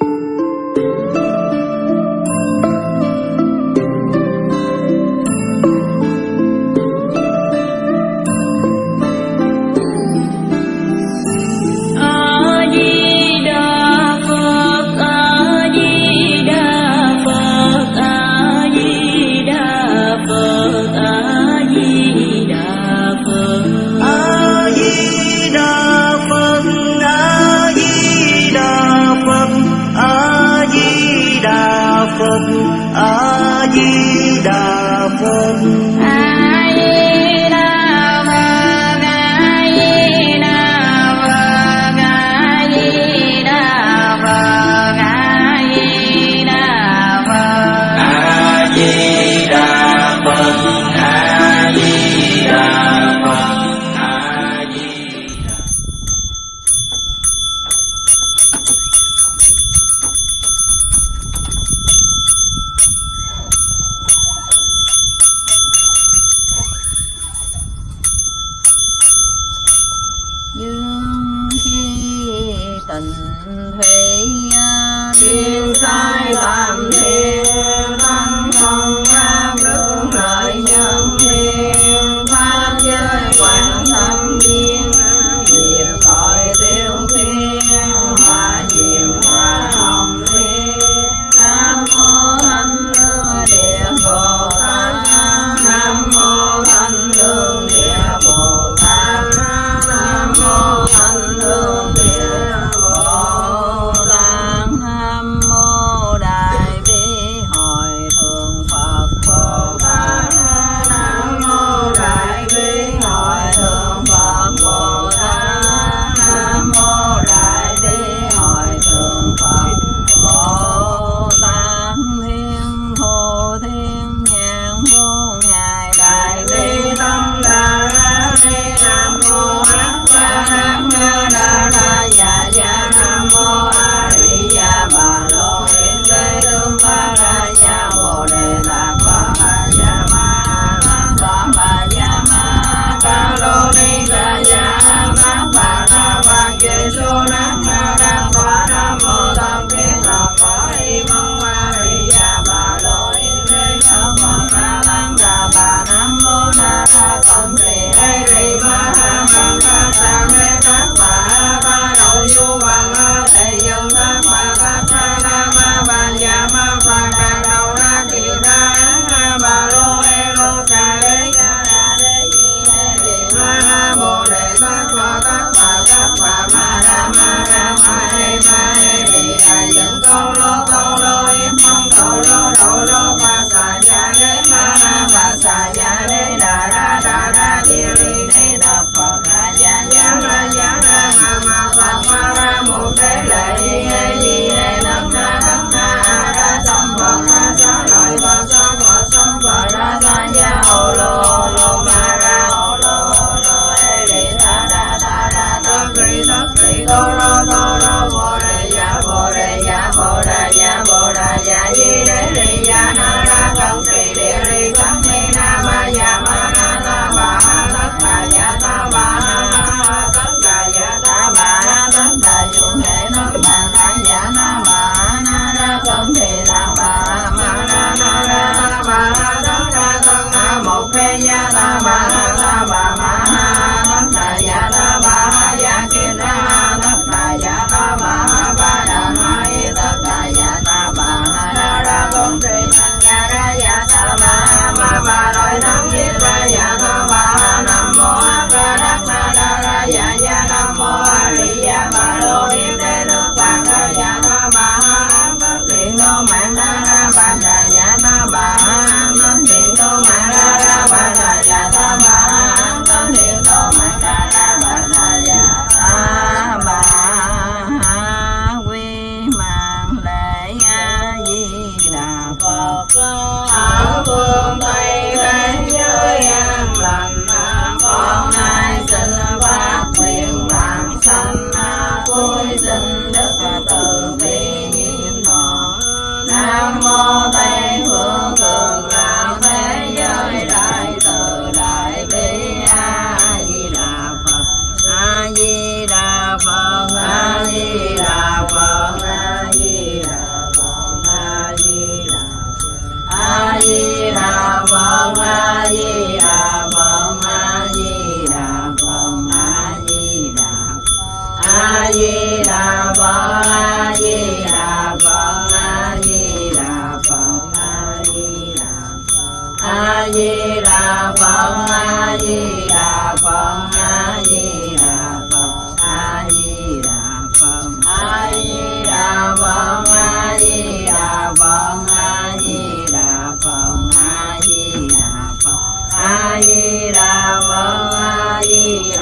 dương di đà phật a di đà phật a di đà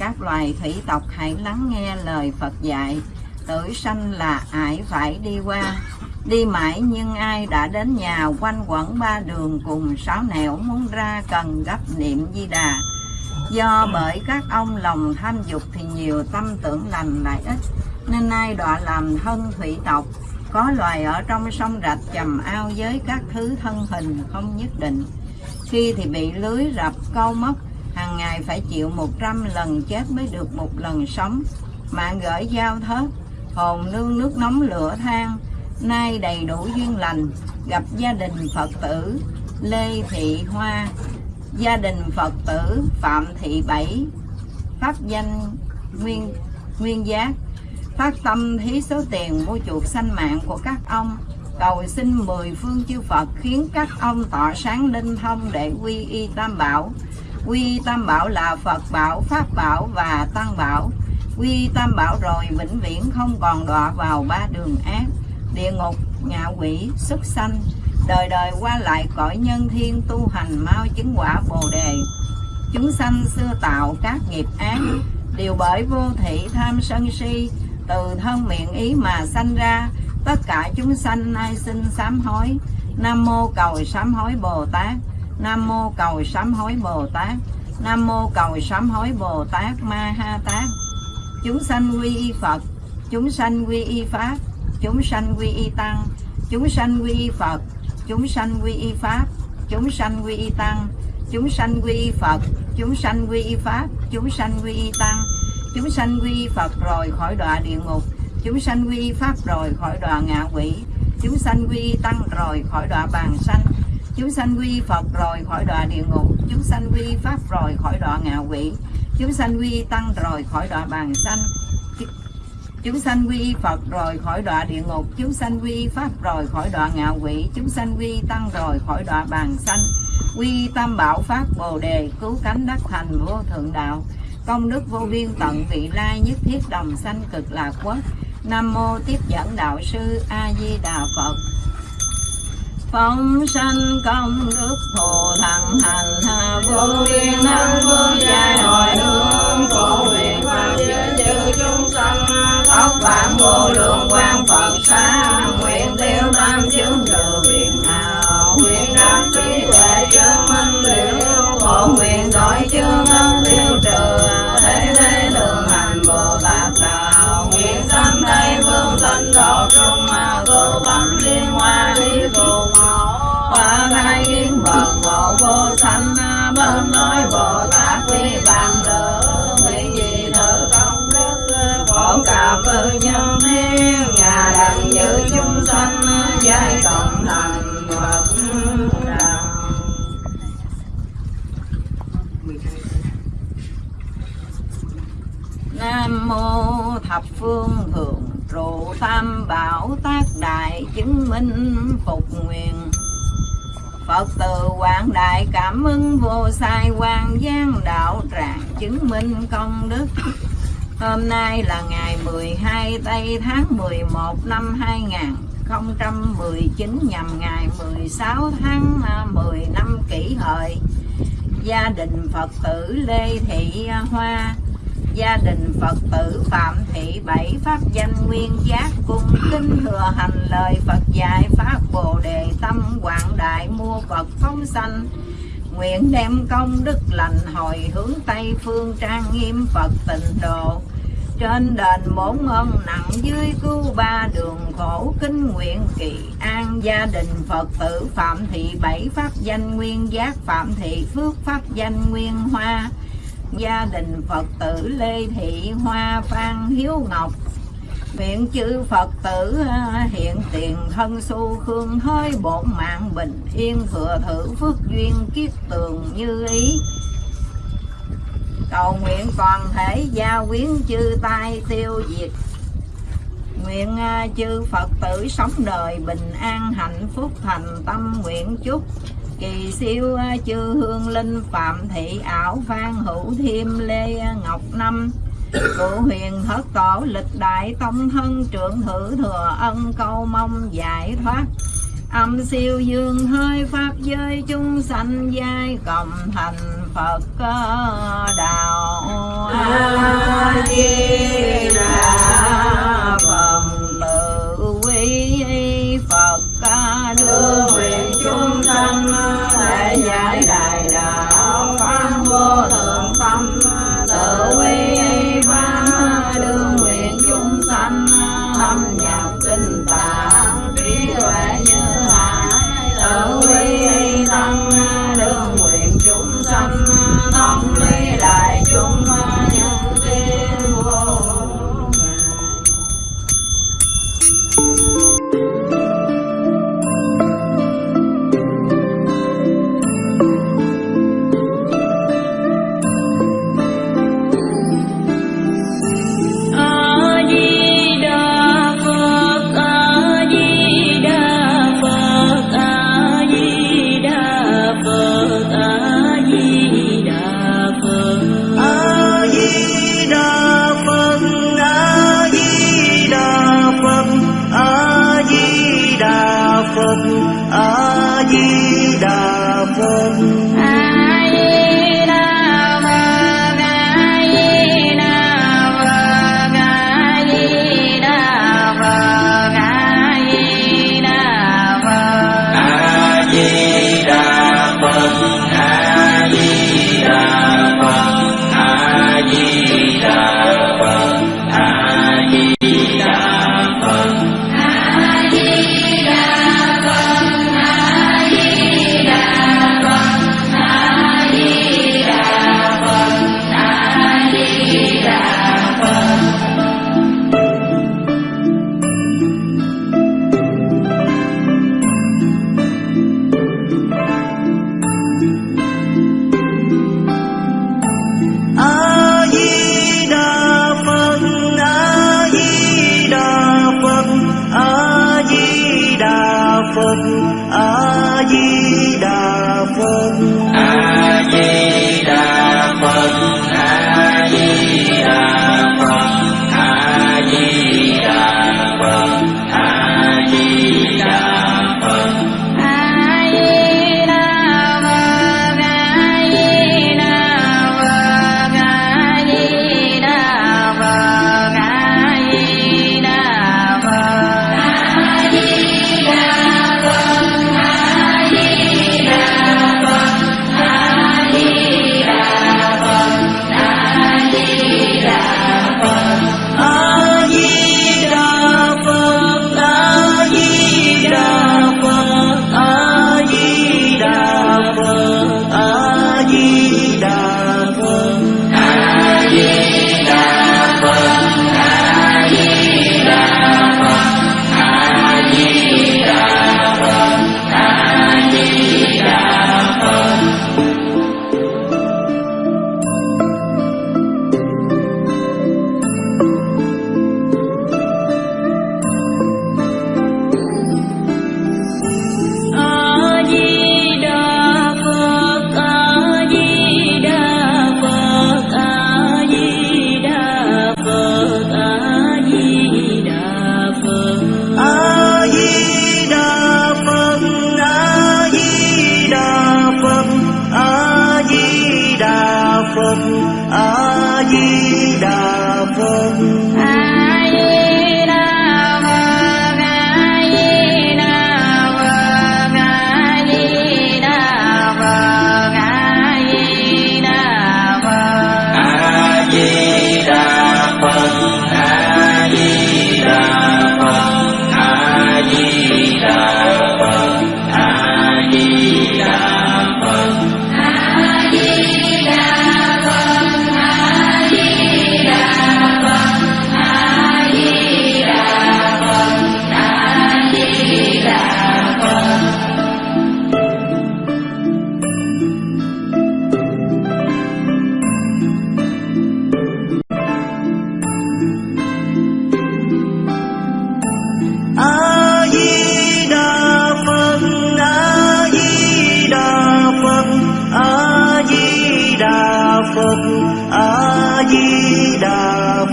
các loài thủy tộc hãy lắng nghe lời phật dạy. Tử sanh là ải phải đi qua, đi mãi nhưng ai đã đến nhà quanh quẩn ba đường cùng sáu nẻo muốn ra cần gấp niệm di đà. Do bởi các ông lòng tham dục thì nhiều tâm tưởng lành lại ít, nên ai đọa làm thân thủy tộc, có loài ở trong sông rạch chầm ao với các thứ thân hình không nhất định. Khi thì bị lưới rập câu móc hàng ngày phải chịu 100 lần chết mới được một lần sống. Mạng gửi giao thớt, hồn nương nước nóng lửa than, nay đầy đủ duyên lành, gặp gia đình phật tử, lê thị hoa, gia đình phật tử phạm thị bảy, pháp danh nguyên nguyên giác, phát tâm thí số tiền mua chuộc sanh mạng của các ông, cầu xin mười phương chư Phật khiến các ông tỏ sáng linh thông để quy y tam bảo quy tam bảo là Phật bảo, Pháp bảo và Tăng bảo. Quy tam bảo rồi vĩnh viễn không còn đọa vào ba đường ác. Địa ngục, ngạ quỷ xuất sanh. Đời đời qua lại cõi nhân thiên tu hành mau chứng quả bồ đề. Chúng sanh xưa tạo các nghiệp ác. Đều bởi vô thị tham sân si. Từ thân miệng ý mà sanh ra, tất cả chúng sanh nay xin sám hối. Nam mô cầu sám hối bồ tát nam mô cầu sám hối bồ tát nam mô cầu sám hối bồ tát ma ha tát chúng sanh quy y phật chúng sanh quy y pháp chúng sanh quy y tăng chúng sanh quy y phật chúng sanh quy y pháp chúng sanh quy y tăng chúng sanh quy y phật chúng sanh quy y pháp chúng sanh quy y tăng chúng sanh quy y phật rồi khỏi đọa địa ngục chúng sanh quy y pháp rồi khỏi đọa ngạ quỷ chúng sanh quy y tăng rồi khỏi đọa bàn sanh chúng sanh quy phật rồi khỏi đọa địa ngục. Chúng sanh quy pháp rồi khỏi đọa ngạ quỷ. Chúng sanh quy tăng rồi khỏi đọa bàn sanh. Chúng sanh quy Phật rồi khỏi đọa địa ngục. Chúng sanh quy Pháp rồi khỏi đọa ngạ quỷ. Chúng sanh quy Tăng rồi khỏi đọa bàn sanh. Quy Tam Bảo Pháp Bồ Đề, cứu cánh đắc thành vô thượng đạo. Công đức vô biên tận vị lai nhất thiết đồng sanh cực lạc quốc Nam mô tiếp dẫn đạo sư A Di Đà Phật. Phong sanh công đức thù thắng hành hà vô biên năng vương giai hồi hướng phổ nguyện pháp giới chư chúng sanh. Tóc vạn vô lượng quan Phật xá nguyện tiêu tam chứng trừ sanh mơn nói, bồ tát quy bàn đỡ nguyện gì thử công đức phổ cập nhân thiên nhà đặng giữ chúng sanh, giai cộng thành phật đạo Nam mô thập phương thượng trụ tam bảo tác đại chứng minh phục nguyện. Phật từ quảng đại cảm ơn vô sai quan giang đạo tràng chứng minh công đức. Hôm nay là ngày 12 tây tháng 11 năm 2019 nhằm ngày 16 tháng à, 10 năm kỷ hợi. Gia đình Phật tử Lê Thị Hoa gia đình Phật tử Phạm Thị Bảy Pháp danh Nguyên Giác cung kính thừa hành lời Phật dạy Pháp Bồ Đề Tâm Quảng Đại mua Phật phóng sanh. Nguyện đem công đức lành hồi hướng Tây Phương trang nghiêm Phật tịnh độ. Trên đền bốn ân nặng dưới cứu ba đường khổ kinh nguyện kỳ an gia đình Phật tử Phạm Thị Bảy Pháp danh Nguyên Giác, Phạm Thị Phước Pháp danh Nguyên Hoa gia đình Phật tử Lê Thị Hoa Phan Hiếu Ngọc. Nguyện chư Phật tử à, hiện tiền thân su khương hơi bổn mạng bình yên thừa thử phước duyên kiết tường như ý. Cầu nguyện toàn thể gia quyến chư tai tiêu diệt. Nguyện à, chư Phật tử sống đời bình an hạnh phúc thành tâm nguyện chúc kỳ siêu à, chư hương linh phạm thị ảo phan hữu thiêm lê ngọc năm. Cụ huyền thất tổ lịch đại tông thân, trưởng thử thừa ân câu mong giải thoát. Âm siêu dương hơi pháp giới chung sanh giai, cộng thành phật à, đạo. A di đà phật, tự quý phật à, ca đường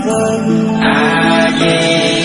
I Ah, yeah.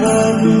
cantando.